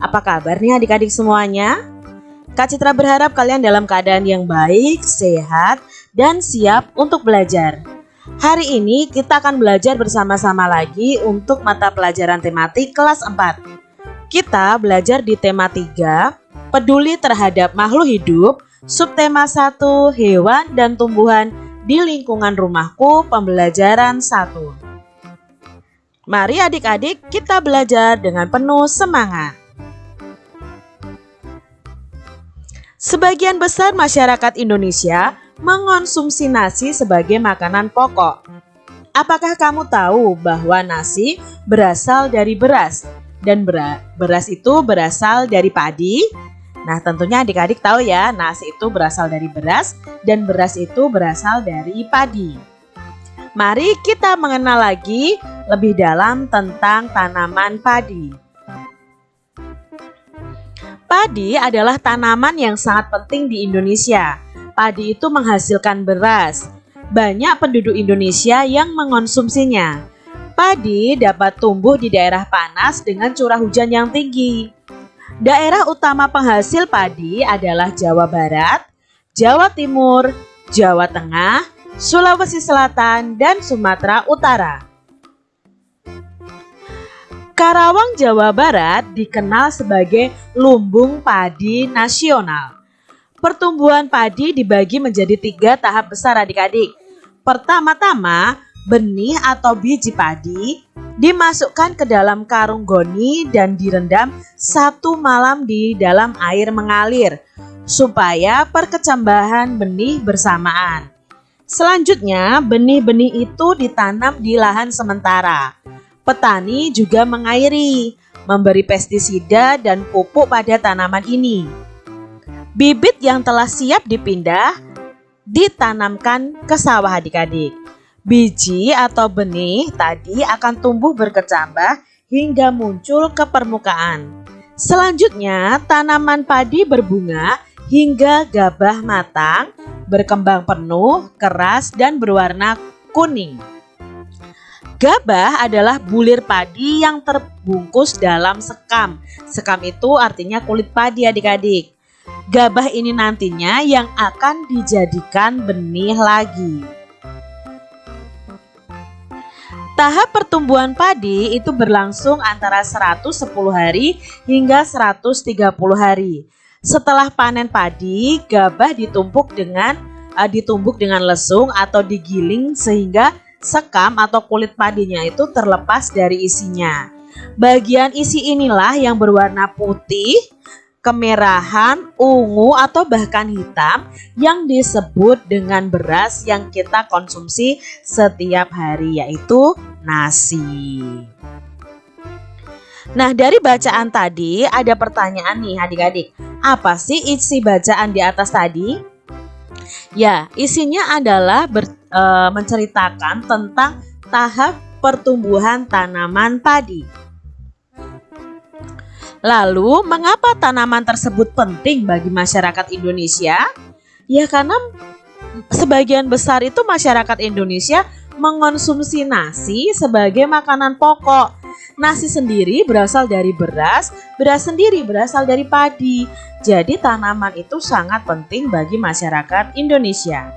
Apa kabar nih adik-adik semuanya? Kak Citra berharap kalian dalam keadaan yang baik, sehat, dan siap untuk belajar. Hari ini kita akan belajar bersama-sama lagi untuk mata pelajaran tematik kelas 4. Kita belajar di tema 3, peduli terhadap makhluk hidup, subtema 1, hewan dan tumbuhan di lingkungan rumahku, pembelajaran 1. Mari adik-adik kita belajar dengan penuh semangat. Sebagian besar masyarakat Indonesia mengonsumsi nasi sebagai makanan pokok. Apakah kamu tahu bahwa nasi berasal dari beras dan beras itu berasal dari padi? Nah, tentunya adik-adik tahu ya, nasi itu berasal dari beras dan beras itu berasal dari padi. Mari kita mengenal lagi lebih dalam tentang tanaman padi. Padi adalah tanaman yang sangat penting di Indonesia. Padi itu menghasilkan beras. Banyak penduduk Indonesia yang mengonsumsinya. Padi dapat tumbuh di daerah panas dengan curah hujan yang tinggi. Daerah utama penghasil padi adalah Jawa Barat, Jawa Timur, Jawa Tengah, Sulawesi Selatan, dan Sumatera Utara. Karawang, Jawa Barat dikenal sebagai lumbung padi nasional. Pertumbuhan padi dibagi menjadi tiga tahap besar adik-adik. Pertama-tama, benih atau biji padi dimasukkan ke dalam karung goni dan direndam satu malam di dalam air mengalir supaya perkecambahan benih bersamaan. Selanjutnya, benih-benih itu ditanam di lahan sementara Petani juga mengairi, memberi pestisida dan pupuk pada tanaman ini. Bibit yang telah siap dipindah ditanamkan ke sawah adik-adik. Biji atau benih tadi akan tumbuh berkecambah hingga muncul ke permukaan. Selanjutnya, tanaman padi berbunga hingga gabah matang, berkembang penuh, keras, dan berwarna kuning. Gabah adalah bulir padi yang terbungkus dalam sekam. Sekam itu artinya kulit padi adik-adik. Gabah ini nantinya yang akan dijadikan benih lagi. Tahap pertumbuhan padi itu berlangsung antara 110 hari hingga 130 hari. Setelah panen padi, gabah ditumpuk dengan uh, ditumbuk dengan lesung atau digiling sehingga sekam atau kulit padinya itu terlepas dari isinya. Bagian isi inilah yang berwarna putih, kemerahan, ungu atau bahkan hitam yang disebut dengan beras yang kita konsumsi setiap hari yaitu nasi. Nah dari bacaan tadi ada pertanyaan nih adik-adik. Apa sih isi bacaan di atas tadi? Ya isinya adalah ber, e, menceritakan tentang tahap pertumbuhan tanaman padi. Lalu, mengapa tanaman tersebut penting bagi masyarakat Indonesia? Ya karena sebagian besar itu masyarakat Indonesia mengonsumsi nasi sebagai makanan pokok. Nasi sendiri berasal dari beras, beras sendiri berasal dari padi. Jadi tanaman itu sangat penting bagi masyarakat Indonesia.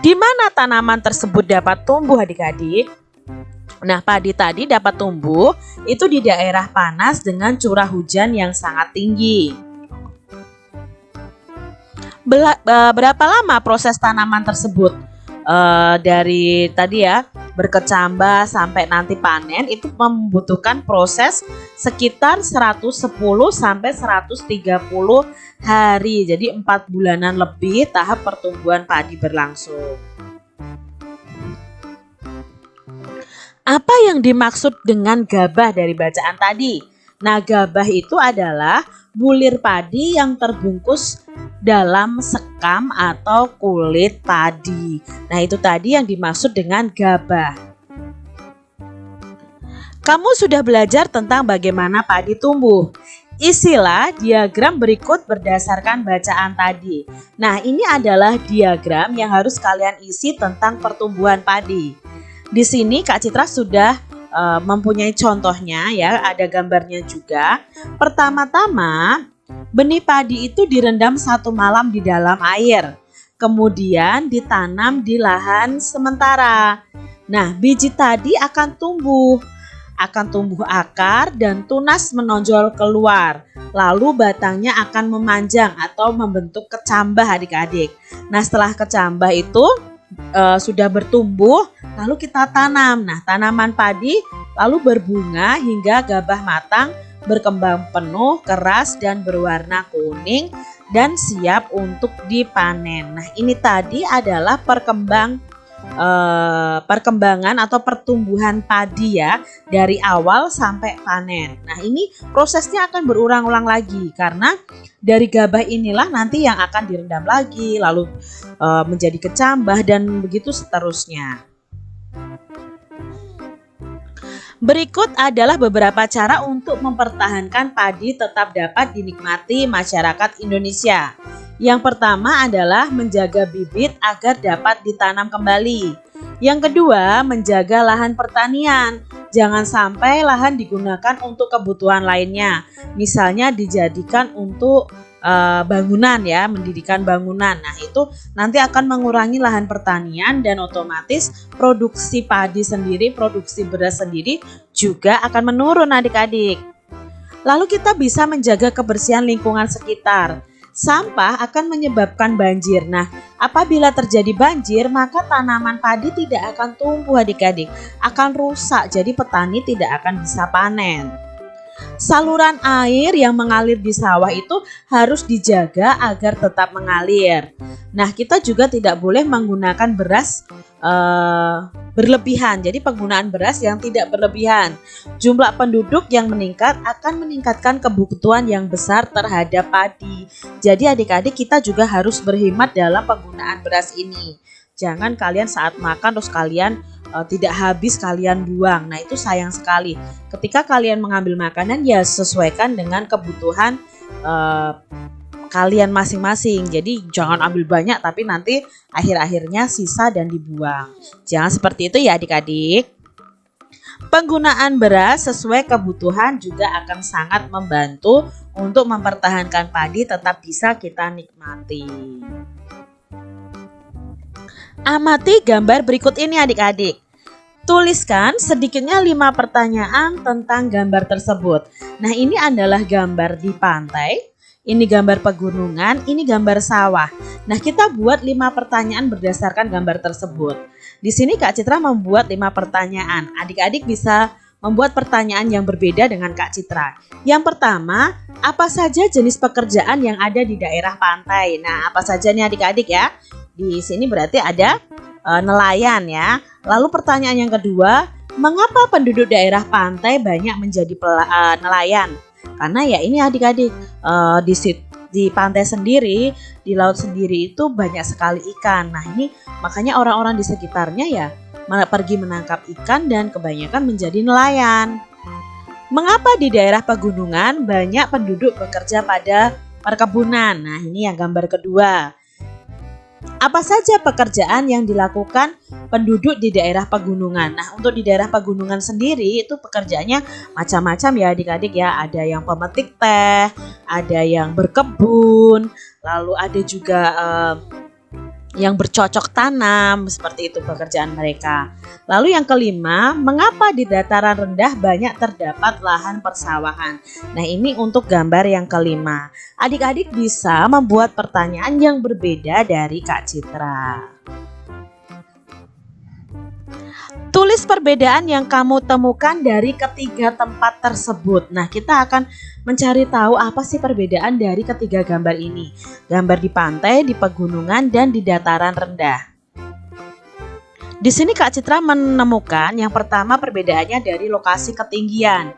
Di mana tanaman tersebut dapat tumbuh adik-adik? Nah, padi tadi dapat tumbuh itu di daerah panas dengan curah hujan yang sangat tinggi. Bela, berapa lama proses tanaman tersebut? E, dari tadi ya, berkecambah sampai nanti panen itu membutuhkan proses sekitar 110 sampai 130 hari. Jadi empat bulanan lebih tahap pertumbuhan padi berlangsung. Apa yang dimaksud dengan gabah dari bacaan tadi? Nah, gabah itu adalah bulir padi yang terbungkus dalam sekam atau kulit padi. Nah, itu tadi yang dimaksud dengan gabah. Kamu sudah belajar tentang bagaimana padi tumbuh. Isilah diagram berikut berdasarkan bacaan tadi. Nah, ini adalah diagram yang harus kalian isi tentang pertumbuhan padi. Di sini Kak Citra sudah uh, mempunyai contohnya ya, ada gambarnya juga. Pertama-tama, benih padi itu direndam satu malam di dalam air. Kemudian ditanam di lahan sementara. Nah, biji tadi akan tumbuh akan tumbuh akar dan tunas menonjol keluar. Lalu batangnya akan memanjang atau membentuk kecambah adik-adik. Nah setelah kecambah itu e, sudah bertumbuh lalu kita tanam. Nah tanaman padi lalu berbunga hingga gabah matang berkembang penuh, keras dan berwarna kuning dan siap untuk dipanen. Nah ini tadi adalah perkembang uh, perkembangan atau pertumbuhan padi ya dari awal sampai panen. Nah ini prosesnya akan berulang-ulang lagi karena dari gabah inilah nanti yang akan direndam lagi lalu uh, menjadi kecambah dan begitu seterusnya. Berikut adalah beberapa cara untuk mempertahankan padi tetap dapat dinikmati masyarakat Indonesia. Yang pertama adalah menjaga bibit agar dapat ditanam kembali. Yang kedua, menjaga lahan pertanian. Jangan sampai lahan digunakan untuk kebutuhan lainnya. Misalnya dijadikan untuk uh, bangunan ya, mendirikan bangunan. Nah, itu nanti akan mengurangi lahan pertanian dan otomatis produksi padi sendiri, produksi beras sendiri juga akan menurun adik-adik. Lalu kita bisa menjaga kebersihan lingkungan sekitar. Sampah akan menyebabkan banjir. Nah, apabila terjadi banjir, maka tanaman padi tidak akan tumbuh adik-adik, akan rusak. Jadi petani tidak akan bisa panen. Saluran air yang mengalir di sawah itu harus dijaga agar tetap mengalir. Nah, kita juga tidak boleh menggunakan beras uh, berlebihan. Jadi penggunaan beras yang tidak berlebihan. Jumlah penduduk yang meningkat akan meningkatkan kebutuhan yang besar terhadap padi. Jadi adik-adik kita juga harus berhemat dalam penggunaan beras ini. Jangan kalian saat makan terus kalian uh, tidak habis kalian buang. Nah, itu sayang sekali. Ketika kalian mengambil makanan ya sesuaikan dengan kebutuhan uh, kalian masing-masing. Jadi jangan ambil banyak tapi nanti akhir-akhirnya sisa dan dibuang. Jangan seperti itu ya adik-adik. Penggunaan beras sesuai kebutuhan juga akan sangat membantu untuk mempertahankan padi tetap bisa kita nikmati. Amati gambar berikut ini adik-adik. Tuliskan sedikitnya 5 pertanyaan tentang gambar tersebut. Nah ini adalah gambar di pantai ini gambar pegunungan, ini gambar sawah. Nah, kita buat lima pertanyaan berdasarkan gambar tersebut. Di sini Kak Citra membuat lima pertanyaan. Adik-adik bisa membuat pertanyaan yang berbeda dengan Kak Citra. Yang pertama, apa saja jenis pekerjaan yang ada di daerah pantai? Nah, apa saja nih adik-adik ya? Di sini berarti ada e, nelayan ya. Lalu pertanyaan yang kedua, mengapa penduduk daerah pantai banyak menjadi pela, e, nelayan? Karena ya ini adik-adik uh, di di pantai sendiri, di laut sendiri itu banyak sekali ikan. Nah ini makanya orang-orang di sekitarnya ya pergi menangkap ikan dan kebanyakan menjadi nelayan. Mengapa di daerah pegunungan banyak penduduk bekerja pada perkebunan? Nah ini yang gambar kedua. Apa saja pekerjaan yang dilakukan penduduk di daerah pegunungan? Nah, untuk di daerah pegunungan sendiri itu pekerjaannya macam-macam ya adik-adik ya. Ada yang pemetik teh, ada yang berkebun, lalu ada juga uh, yang bercocok tanam, seperti itu pekerjaan mereka. Lalu yang kelima, mengapa di dataran rendah banyak terdapat lahan persawahan? Nah ini untuk gambar yang kelima. Adik-adik bisa membuat pertanyaan yang berbeda dari Kak Citra. Tulis perbedaan yang kamu temukan dari ketiga tempat tersebut. Nah, kita akan mencari tahu apa sih perbedaan dari ketiga gambar ini. Gambar di pantai, di pegunungan, dan di dataran rendah. Di sini Kak Citra menemukan yang pertama perbedaannya dari lokasi ketinggian.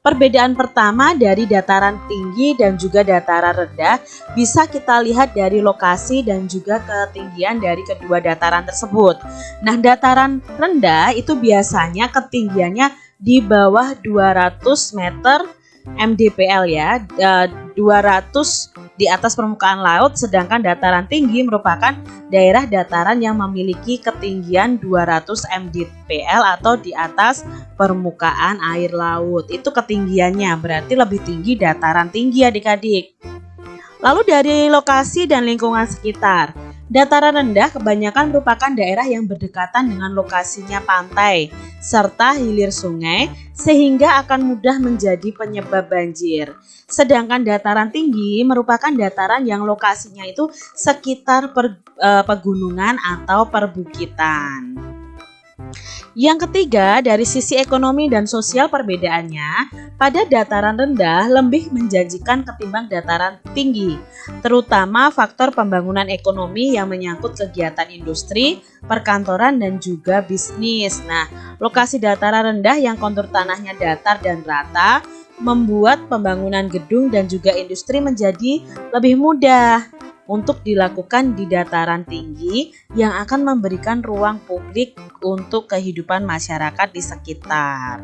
Perbedaan pertama dari dataran tinggi dan juga dataran rendah bisa kita lihat dari lokasi dan juga ketinggian dari kedua dataran tersebut. Nah, dataran rendah itu biasanya ketinggiannya di bawah 200 meter mdpl ya, 200 di atas permukaan laut sedangkan dataran tinggi merupakan daerah dataran yang memiliki ketinggian 200 mdpl atau di atas permukaan air laut. Itu ketinggiannya, berarti lebih tinggi dataran tinggi adik-adik. Lalu dari lokasi dan lingkungan sekitar. Dataran rendah kebanyakan merupakan daerah yang berdekatan dengan lokasinya pantai serta hilir sungai sehingga akan mudah menjadi penyebab banjir. Sedangkan dataran tinggi merupakan dataran yang lokasinya itu sekitar per, e, pegunungan atau perbukitan. Yang ketiga, dari sisi ekonomi dan sosial perbedaannya, pada dataran rendah lebih menjanjikan ketimbang dataran tinggi, terutama faktor pembangunan ekonomi yang menyangkut kegiatan industri, perkantoran, dan juga bisnis. Nah, lokasi dataran rendah yang kontur tanahnya datar dan rata membuat pembangunan gedung dan juga industri menjadi lebih mudah untuk dilakukan di dataran tinggi yang akan memberikan ruang publik untuk kehidupan masyarakat di sekitar.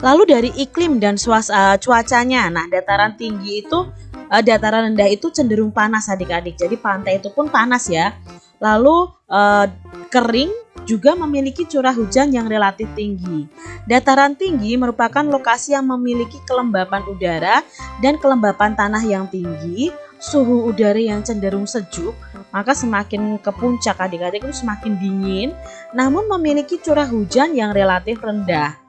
Lalu dari iklim dan suasa, cuacanya, nah dataran tinggi itu, uh, dataran rendah itu cenderung panas adik-adik. Jadi pantai itu pun panas ya. Lalu uh, kering juga memiliki curah hujan yang relatif tinggi. Dataran tinggi merupakan lokasi yang memiliki kelembapan udara dan kelembapan tanah yang tinggi, suhu udara yang cenderung sejuk, maka semakin ke puncak adik-adik itu semakin dingin, namun memiliki curah hujan yang relatif rendah.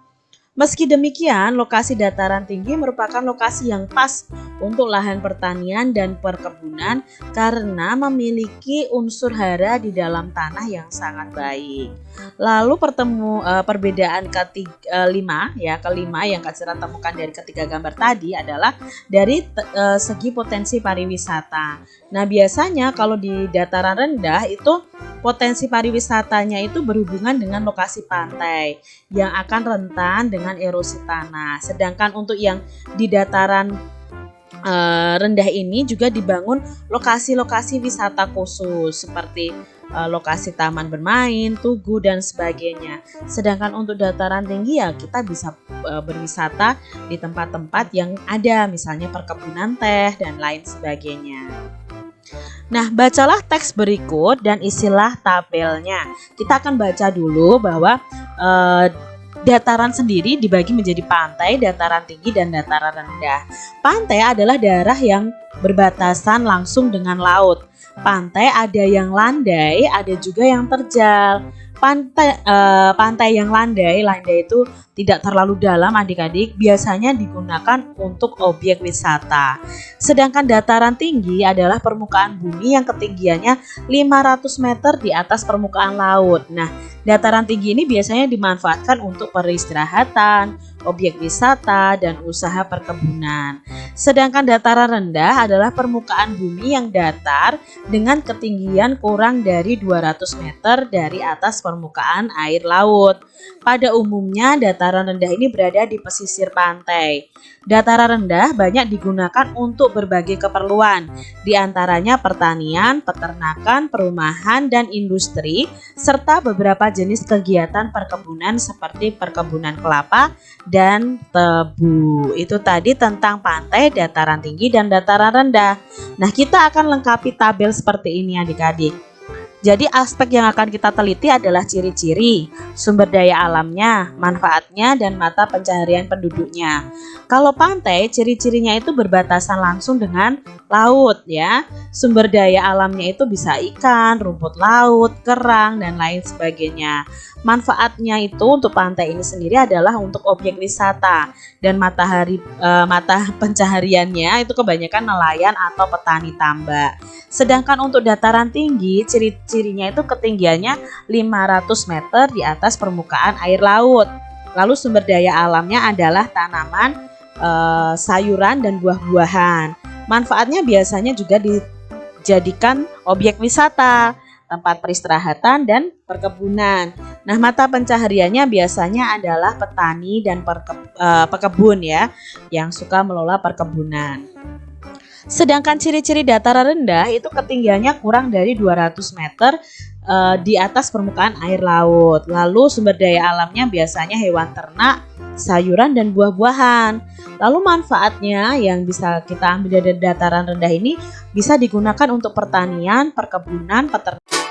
Meski demikian, lokasi dataran tinggi merupakan lokasi yang pas untuk lahan pertanian dan perkebunan karena memiliki unsur hara di dalam tanah yang sangat baik. Lalu pertemu uh, perbedaan ketiga uh, lima ya kelima yang Kak temukan dari ketiga gambar tadi adalah dari uh, segi potensi pariwisata. Nah biasanya kalau di dataran rendah itu Potensi pariwisatanya itu berhubungan dengan lokasi pantai yang akan rentan dengan erosi tanah. Sedangkan untuk yang di dataran uh, rendah ini juga dibangun lokasi-lokasi wisata khusus seperti uh, lokasi taman bermain, tugu dan sebagainya. Sedangkan untuk dataran tinggi ya kita bisa uh, berwisata di tempat-tempat yang ada misalnya perkebunan teh dan lain sebagainya. Nah, bacalah teks berikut dan isilah tabelnya. Kita akan baca dulu bahwa eh, dataran sendiri dibagi menjadi pantai, dataran tinggi, dan dataran rendah. Pantai adalah daerah yang berbatasan langsung dengan laut. Pantai ada yang landai, ada juga yang terjal. Pantai uh, pantai yang landai, landai itu tidak terlalu dalam adik-adik, biasanya digunakan untuk objek wisata. Sedangkan dataran tinggi adalah permukaan bumi yang ketinggiannya 500 meter di atas permukaan laut. Nah, dataran tinggi ini biasanya dimanfaatkan untuk peristirahatan, objek wisata, dan usaha perkebunan. Sedangkan dataran rendah adalah permukaan bumi yang datar dengan ketinggian kurang dari 200 meter dari atas permukaan air laut. Pada umumnya dataran rendah ini berada di pesisir pantai. Dataran rendah banyak digunakan untuk berbagai keperluan, di antaranya pertanian, peternakan, perumahan, dan industri, serta beberapa jenis kegiatan perkebunan seperti perkebunan kelapa dan tebu. Itu tadi tentang pantai, dataran tinggi, dan dataran rendah. Nah, kita akan lengkapi tabel seperti ini adik-adik. Jadi aspek yang akan kita teliti adalah ciri-ciri, sumber daya alamnya, manfaatnya, dan mata pencaharian penduduknya. Kalau pantai, ciri-cirinya itu berbatasan langsung dengan laut ya. Sumber daya alamnya itu bisa ikan, rumput laut, kerang, dan lain sebagainya. Manfaatnya itu untuk pantai ini sendiri adalah untuk objek wisata dan matahari e, mata pencahariannya itu kebanyakan nelayan atau petani tambak. Sedangkan untuk dataran tinggi, ciri-cirinya itu ketinggiannya 500 meter di atas permukaan air laut. Lalu sumber daya alamnya adalah tanaman, e, sayuran dan buah-buahan. Manfaatnya biasanya juga dijadikan objek wisata tempat peristirahatan dan perkebunan. Nah, mata pencahariannya biasanya adalah petani dan perke, uh, pekebun ya, yang suka melola perkebunan. Sedangkan ciri-ciri dataran rendah itu ketinggiannya kurang dari 200 meter eh, di atas permukaan air laut. Lalu sumber daya alamnya biasanya hewan ternak, sayuran dan buah-buahan. Lalu manfaatnya yang bisa kita ambil dari dataran rendah ini bisa digunakan untuk pertanian, perkebunan, peternakan